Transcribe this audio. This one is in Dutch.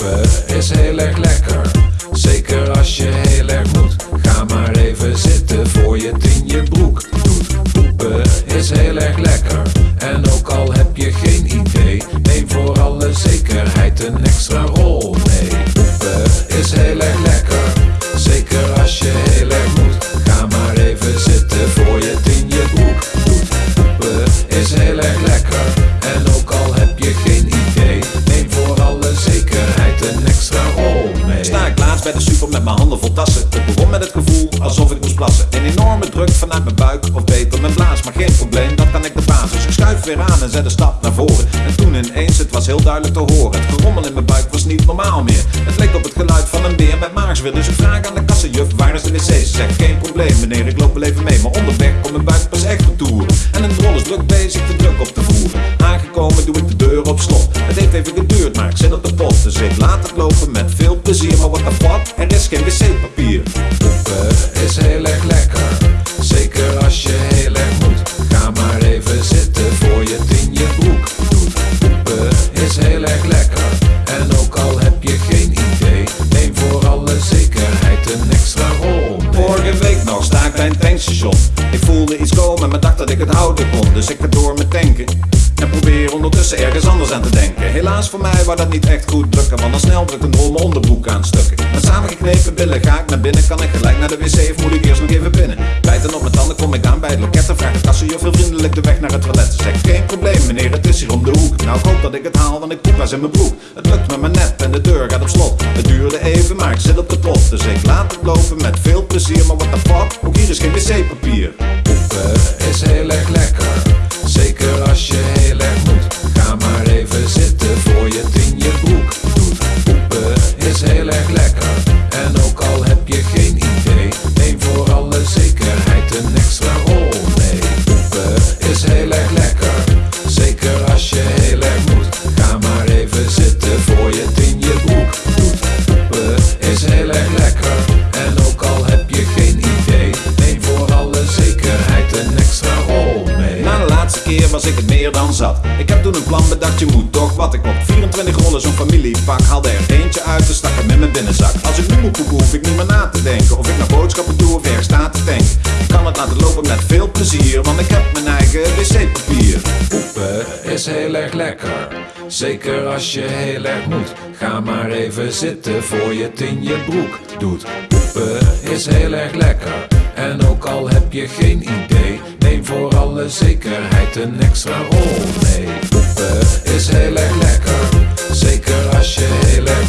Poepen is heel erg lekker, zeker als je heel erg moet. Ga maar even zitten voor je het in je broek doet. Poepen is heel erg lekker, en ook al heb je geen idee, neem voor alle zekerheid een extra rol mee. Poepen is heel erg lekker, zeker als je heel erg moet. Ga maar even zitten voor je het in je broek doet. Poepen is heel erg lekker, mijn handen vol tassen. Het begon met het gevoel alsof ik moest plassen. Een enorme druk vanuit mijn buik of beter mijn blaas. Maar geen probleem, dat kan ik de basis. Ik schuif weer aan en zet een stap naar voren. En toen ineens, het was heel duidelijk te horen. Het gerommel in mijn buik was niet normaal meer. Het leek op het geluid van een beer met maagsweer. Dus ik vraag aan de kassenjuf, waar is de wc? Ze zegt, geen probleem meneer, ik loop wel even mee. Maar onderweg komt mijn buik pas echt toeren. En een drol is druk bezig de druk op te voeren. Aangekomen doe ik de deur op slot. Het heeft even geduurd, maar ik zit op de pot. Dus ik laat het lopen geen wc-papier. Poepen is heel erg lekker, zeker als je heel erg moet. Ga maar even zitten voor je het in je broek doet. Poepen is heel erg lekker, en ook al heb je geen idee, neem voor alle zekerheid een extra rol. Vorige week nog sta ik bij een tankstation. Ik voelde iets komen, maar dacht dat ik het houden kon. Dus ik ga door met tanken. Ondertussen ergens anders aan te denken. Helaas voor mij wou dat niet echt goed lukken. Want dan snel druk een rol mijn onderbroek aan stukken. Met samengeknepen billen ga ik naar binnen. Kan ik gelijk naar de wc of moet ik eerst nog even binnen? Bijten op mijn tanden kom ik aan bij het loket. En vraag de kassenjuf heel vriendelijk de weg naar het toilet. Ze zegt geen probleem meneer, het is hier om de hoek. Nou ik hoop dat ik het haal, want ik poep was in mijn broek. Het lukt me maar net en de deur gaat op slot. Het duurde even, maar ik zit op de pot. Dus ik laat het lopen met veel plezier. Maar what the fuck, ook hier is geen wc-papier. Poepen is heel erg lekker, zeker als je heel erg was ik het meer dan zat. Ik heb toen een plan bedacht, je moet toch wat. Ik kocht 24 rollen zo'n familiepak. Haalde er eentje uit en stak hem in mijn binnenzak. Als ik nu moet poepen, hoef ik niet meer na te denken. Of ik naar boodschappen toe of ergens sta te tanken. Ik kan het laten lopen met veel plezier, want ik heb mijn eigen wc-papier. Poepen is heel erg lekker, zeker als je heel erg moet. Ga maar even zitten voor je het in je broek doet. Poepen is heel erg lekker, en ook al heb je geen idee, voor alle zekerheid een extra rol mee. Poepen is heel erg lekker, zeker als je heel erg.